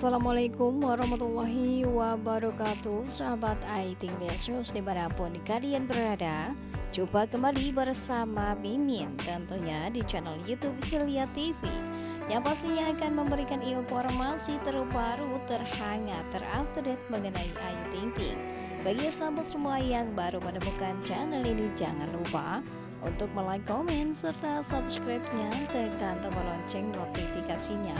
Assalamualaikum warahmatullahi wabarakatuh. Sahabat Aiting Lesus di mana pun kalian berada Jumpa kembali bersama Mimin Tentunya di channel Youtube Hilya TV Yang pastinya akan memberikan informasi terbaru, terhangat, terupdate mengenai Ayu Ting Ting Bagi sahabat semua yang baru menemukan channel ini Jangan lupa untuk like, komen, serta subscribe-nya. Tekan tombol lonceng notifikasinya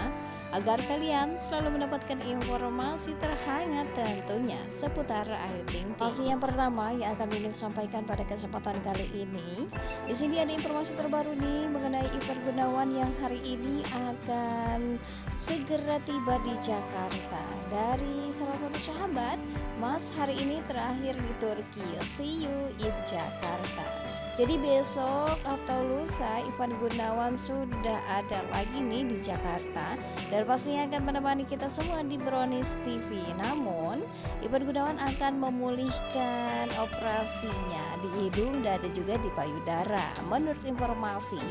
agar kalian selalu mendapatkan informasi terhangat tentunya seputar Ayu Ting Ting. Yang pertama yang akan ingin sampaikan pada kesempatan kali ini, di sini ada informasi terbaru nih mengenai Ivan Gunawan yang hari ini akan segera tiba di Jakarta. Dari salah satu sahabat, Mas hari ini terakhir di Turki. See you in Jakarta. Jadi besok atau lusa Ivan Gunawan sudah ada lagi nih di Jakarta dan pastinya akan menemani kita semua di Brownies TV. Namun Ivan Gunawan akan memulihkan operasinya di hidung dan juga di payudara. Menurut informasi,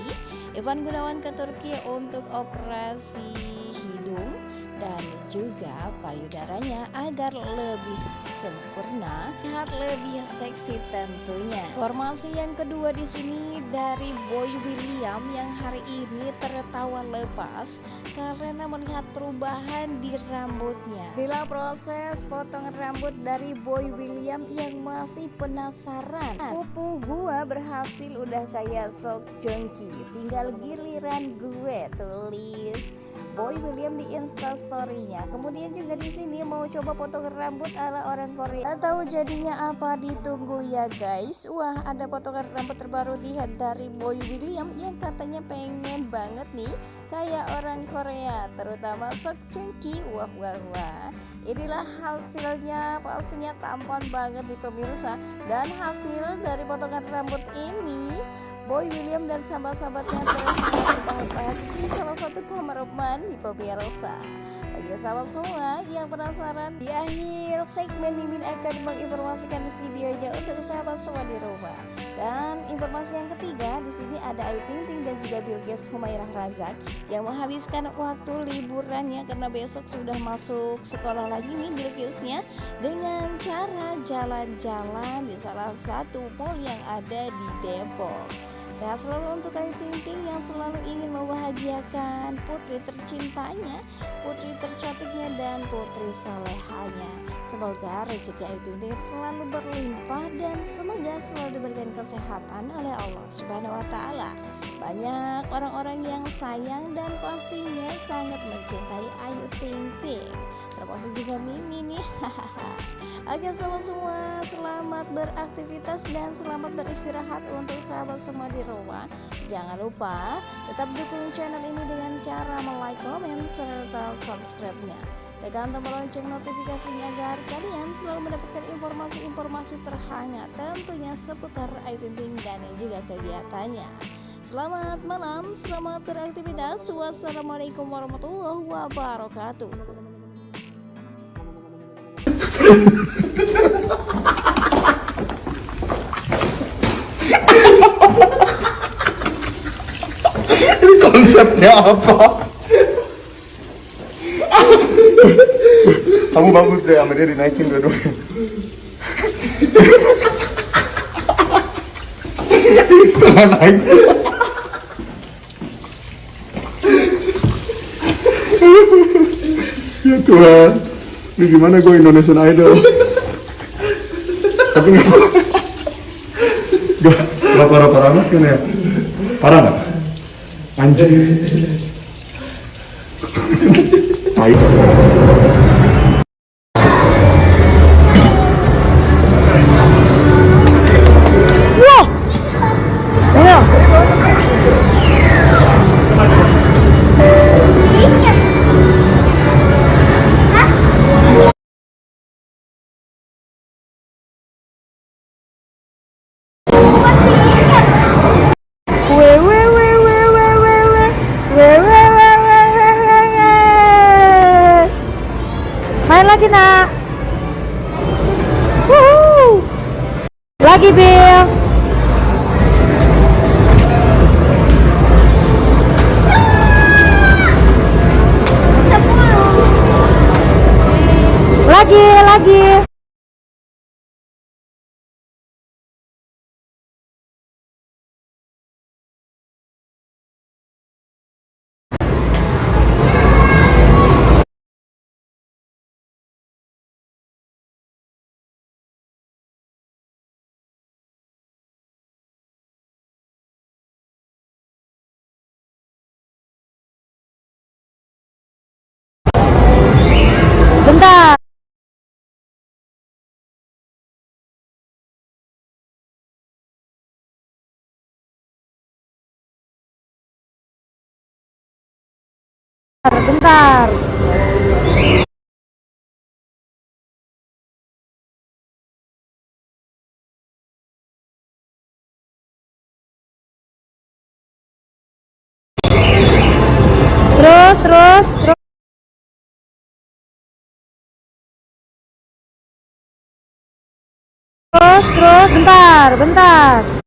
Ivan Gunawan ke Turki untuk operasi hidung dan juga payudaranya agar lebih sempurna, terlihat lebih seksi tentunya. Informasi yang kedua di sini dari Boy William yang hari ini tertawa lepas karena melihat perubahan di rambutnya. Bila proses potongan rambut dari Boy William yang masih penasaran, pupu gua berhasil udah kayak sok jongki, tinggal giliran gue tulis Boy William di instastorynya. Kemudian juga di sini mau coba potongan rambut ala orang Korea. Atau jadinya apa ditunggu ya guys. Wah ada potongan rambut terbaru di dari Boy William yang katanya pengen banget nih kayak orang Korea, terutama Sok Chungki. Wah wah wah. Inilah hasilnya pastinya tampan banget di pemirsa dan hasil dari potongan rambut ini Boy William dan sahabat-sahabatnya terbahak-bahak di salah satu kamar mandi pemirsa. Bagi sahabat semua yang penasaran, di akhir segmen Mimin akan menginformasikan videonya untuk sahabat semua di rumah. Dan informasi yang ketiga, di sini ada Ayu Ting Ting dan juga Bilqis Humairah Razak yang menghabiskan waktu liburannya karena besok sudah masuk sekolah lagi nih Bilqisnya dengan cara jalan-jalan di salah satu mall yang ada di Depok. Sehat selalu untuk Ayu Ting Ting yang selalu ingin membahagiakan putri tercintanya, putri tercantiknya dan putri solehanya. Semoga rezeki Ayu Ting Ting selalu berlimpah dan semoga selalu diberikan kesehatan oleh Allah Subhanahu wa taala. Banyak orang-orang yang sayang dan pastinya sangat mencintai Ayu Ting Ting termasuk juga Mimi nih Oke sahabat semua selamat beraktivitas dan selamat beristirahat untuk sahabat semua di rumah Jangan lupa tetap dukung channel ini dengan cara like, komen, serta subscribe-nya Tekan tombol lonceng notifikasinya agar kalian selalu mendapatkan informasi-informasi terhangat tentunya seputar Ayu dan juga kegiatannya. Selamat malam, selamat beraktivitas. Wassalamualaikum warahmatullahi wabarakatuh. Konsepnya apa? Kamu bagus deh sama dia dinaikin dua-duanya. Setengah naik. ya Tuhan ini gimana gue Indonesian Idol tapi nggak gak parah-parah amat kan ya parah 앉아요. 아이고. lagi nak Woohoo. lagi Bill. Lagi lagi. Bentar. Terus, terus, terus. Terus, terus, bentar, bentar.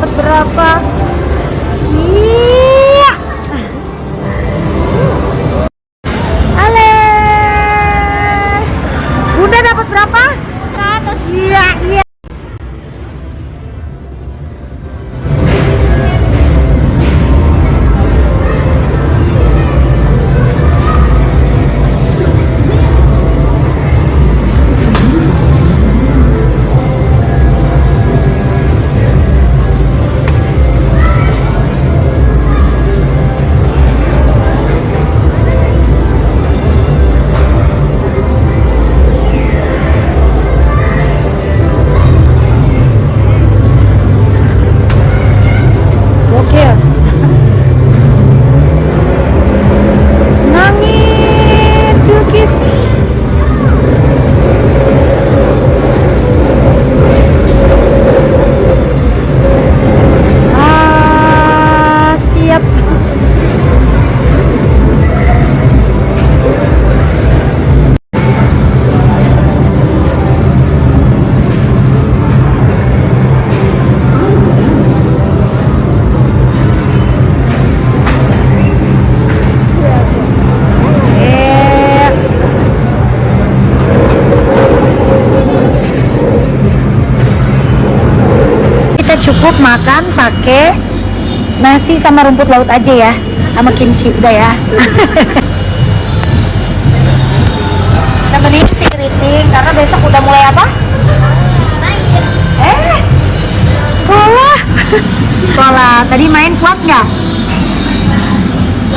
Dapat berapa? Cukup makan pakai nasi sama rumput laut aja ya, sama kimchi udah ya. Nemenin si Kriting karena besok udah mulai apa? Main. Eh, sekolah. sekolah. Tadi main puas nggak?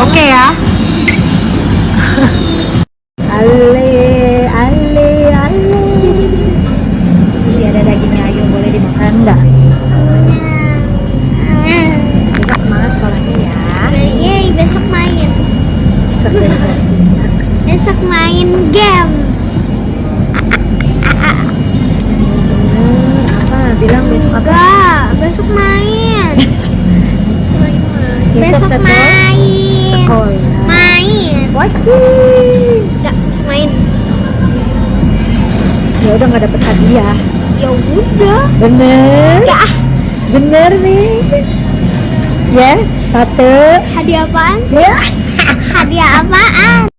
Oke ya. Ale, Wajib. Enggak, main. Ya udah nggak dapet hadiah. Ya udah. Bener? Ya, Bener nih. Ya, satu. hadiah apaan? Ya. Hadiah apaan?